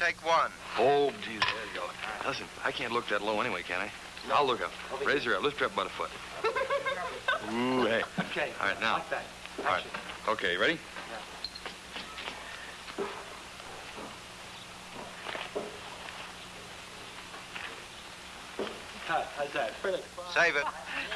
take one. Oh, geez, there you go. Listen, I can't look that low anyway, can I? I'll look up. Raise her up. Lift her up about a foot. Ooh, hey. Okay. All right, now. Like that. All right. Okay, ready? Yeah. How's that? Save it.